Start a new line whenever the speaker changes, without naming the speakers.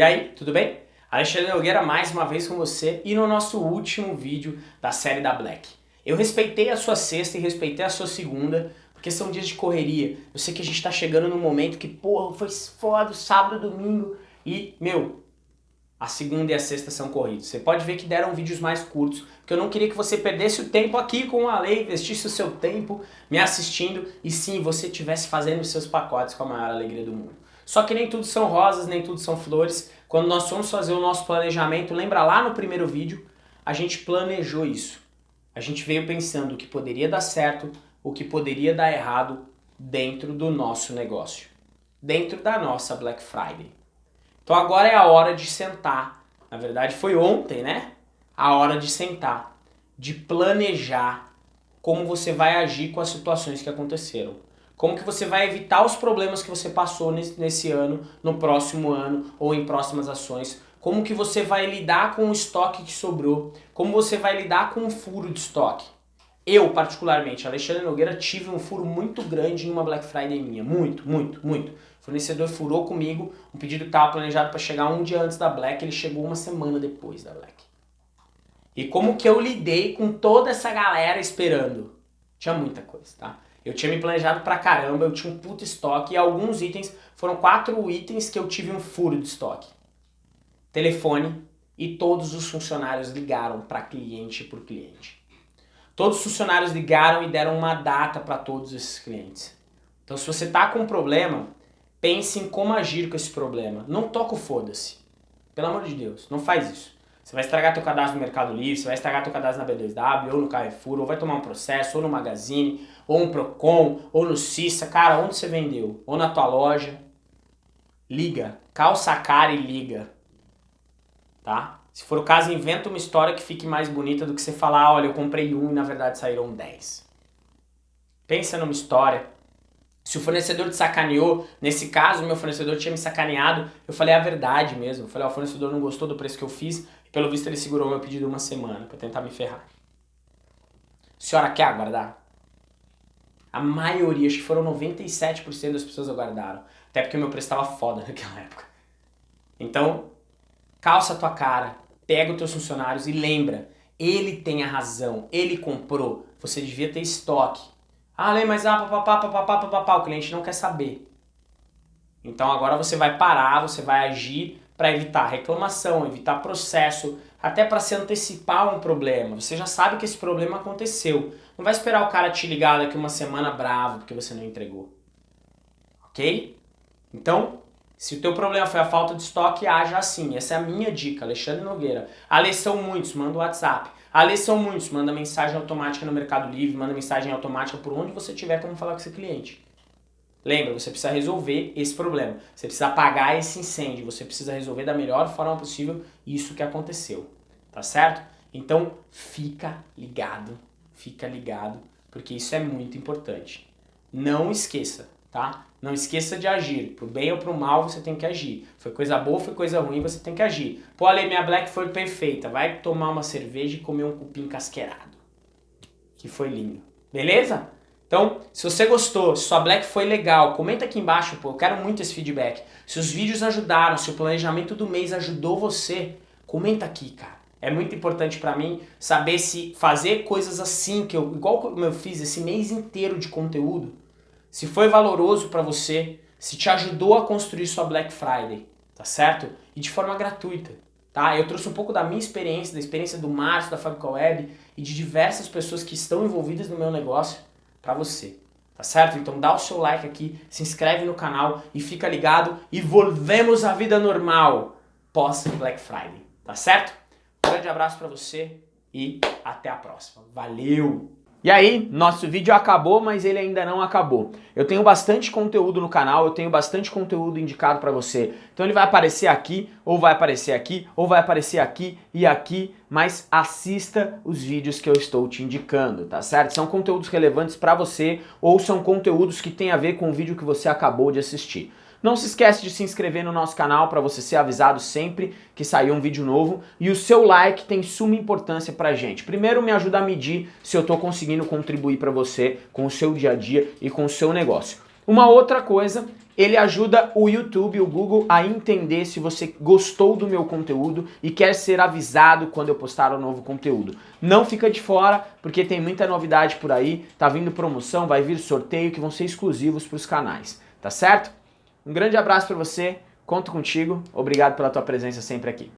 E aí, tudo bem? Alexandre Nogueira mais uma vez com você e no nosso último vídeo da série da Black. Eu respeitei a sua sexta e respeitei a sua segunda, porque são dias de correria. Eu sei que a gente tá chegando num momento que, porra, foi foda, sábado, domingo, e, meu, a segunda e a sexta são corridos. Você pode ver que deram vídeos mais curtos, porque eu não queria que você perdesse o tempo aqui com a lei, investisse o seu tempo me assistindo, e sim, você estivesse fazendo os seus pacotes com a maior alegria do mundo. Só que nem tudo são rosas, nem tudo são flores. Quando nós fomos fazer o nosso planejamento, lembra lá no primeiro vídeo, a gente planejou isso. A gente veio pensando o que poderia dar certo, o que poderia dar errado dentro do nosso negócio. Dentro da nossa Black Friday. Então agora é a hora de sentar. Na verdade foi ontem, né? A hora de sentar, de planejar como você vai agir com as situações que aconteceram. Como que você vai evitar os problemas que você passou nesse, ano, no próximo ano ou em próximas ações. Como que você vai lidar com o estoque que sobrou. Como você vai lidar com o furo de estoque. Eu, particularmente, Alexandre Nogueira, tive um furo muito grande em uma Black Friday minha. Muito, muito, muito. O fornecedor furou comigo, um pedido que estava planejado para chegar um dia antes da Black, ele chegou uma semana depois da Black. E como que eu lidei com toda essa galera esperando? Tinha muita coisa, tá? Eu tinha me planejado pra caramba, eu tinha um puto estoque e alguns itens, foram quatro itens que eu tive um furo de estoque. Telefone e todos os funcionários ligaram para cliente por cliente. Todos os funcionários ligaram e deram uma data para todos esses clientes. Então se você tá com um problema, pense em como agir com esse problema. Não toca o foda-se. Pelo amor de Deus, não faz isso. Você vai estragar teu cadastro no Mercado Livre, você vai estragar teu cadastro na B2W, ou no Carrefour, ou vai tomar um processo, ou no Magazine, ou um Procon, ou no Cissa. Cara, onde você vendeu? Ou na tua loja. Liga. Calça a cara e liga. Tá? Se for o caso, inventa uma história que fique mais bonita do que você falar, olha, eu comprei um e na verdade saíram 10. Pensa numa história. Se o fornecedor te sacaneou, nesse caso, meu fornecedor tinha me sacaneado, eu falei a verdade mesmo. Eu falei, ó, o fornecedor não gostou do preço que eu fiz, pelo visto ele segurou meu pedido uma semana para tentar me ferrar. A senhora quer aguardar? A maioria, acho que foram 97% das pessoas aguardaram. Até porque o meu preço estava foda naquela época. Então, calça a tua cara, pega os teus funcionários e lembra, ele tem a razão, ele comprou, você devia ter estoque. Ah, mas ah, papapá, papapá, papapá, o cliente não quer saber. Então agora você vai parar, você vai agir para evitar reclamação, evitar processo, até para se antecipar um problema. Você já sabe que esse problema aconteceu. Não vai esperar o cara te ligar daqui uma semana bravo porque você não entregou. Ok? Então, se o teu problema foi a falta de estoque, haja assim. Essa é a minha dica, Alexandre Nogueira. A são muitos, manda o WhatsApp. A são muitos, manda mensagem automática no Mercado Livre, manda mensagem automática por onde você tiver como falar com esse cliente. Lembra, você precisa resolver esse problema. Você precisa apagar esse incêndio. Você precisa resolver da melhor forma possível isso que aconteceu. Tá certo? Então, fica ligado. Fica ligado, porque isso é muito importante. Não esqueça, tá? Não esqueça de agir. Pro bem ou pro mal, você tem que agir. Foi coisa boa, foi coisa ruim, você tem que agir. Pô, Ale, minha black foi perfeita. Vai tomar uma cerveja e comer um cupim casqueirado. Que foi lindo. Beleza? Então, se você gostou, se sua Black foi legal, comenta aqui embaixo, pô, eu quero muito esse feedback. Se os vídeos ajudaram, se o planejamento do mês ajudou você, comenta aqui, cara. É muito importante pra mim saber se fazer coisas assim, que eu, igual como eu fiz esse mês inteiro de conteúdo, se foi valoroso pra você, se te ajudou a construir sua Black Friday, tá certo? E de forma gratuita, tá? Eu trouxe um pouco da minha experiência, da experiência do Márcio, da Fabrica Web e de diversas pessoas que estão envolvidas no meu negócio para você. Tá certo? Então dá o seu like aqui, se inscreve no canal e fica ligado e volvemos à vida normal pós Black Friday. Tá certo? Um grande abraço para você e até a próxima. Valeu! E aí, nosso vídeo acabou, mas ele ainda não acabou. Eu tenho bastante conteúdo no canal, eu tenho bastante conteúdo indicado para você. Então ele vai aparecer aqui, ou vai aparecer aqui, ou vai aparecer aqui e aqui, mas assista os vídeos que eu estou te indicando, tá certo? São conteúdos relevantes para você, ou são conteúdos que têm a ver com o vídeo que você acabou de assistir. Não se esquece de se inscrever no nosso canal para você ser avisado sempre que sair um vídeo novo. E o seu like tem suma importância pra gente. Primeiro me ajuda a medir se eu estou conseguindo contribuir para você com o seu dia a dia e com o seu negócio. Uma outra coisa ele ajuda o YouTube, o Google, a entender se você gostou do meu conteúdo e quer ser avisado quando eu postar um novo conteúdo. Não fica de fora, porque tem muita novidade por aí, tá vindo promoção, vai vir sorteio que vão ser exclusivos para os canais, tá certo? Um grande abraço para você, conto contigo, obrigado pela tua presença sempre aqui.